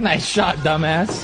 Nice shot, dumbass.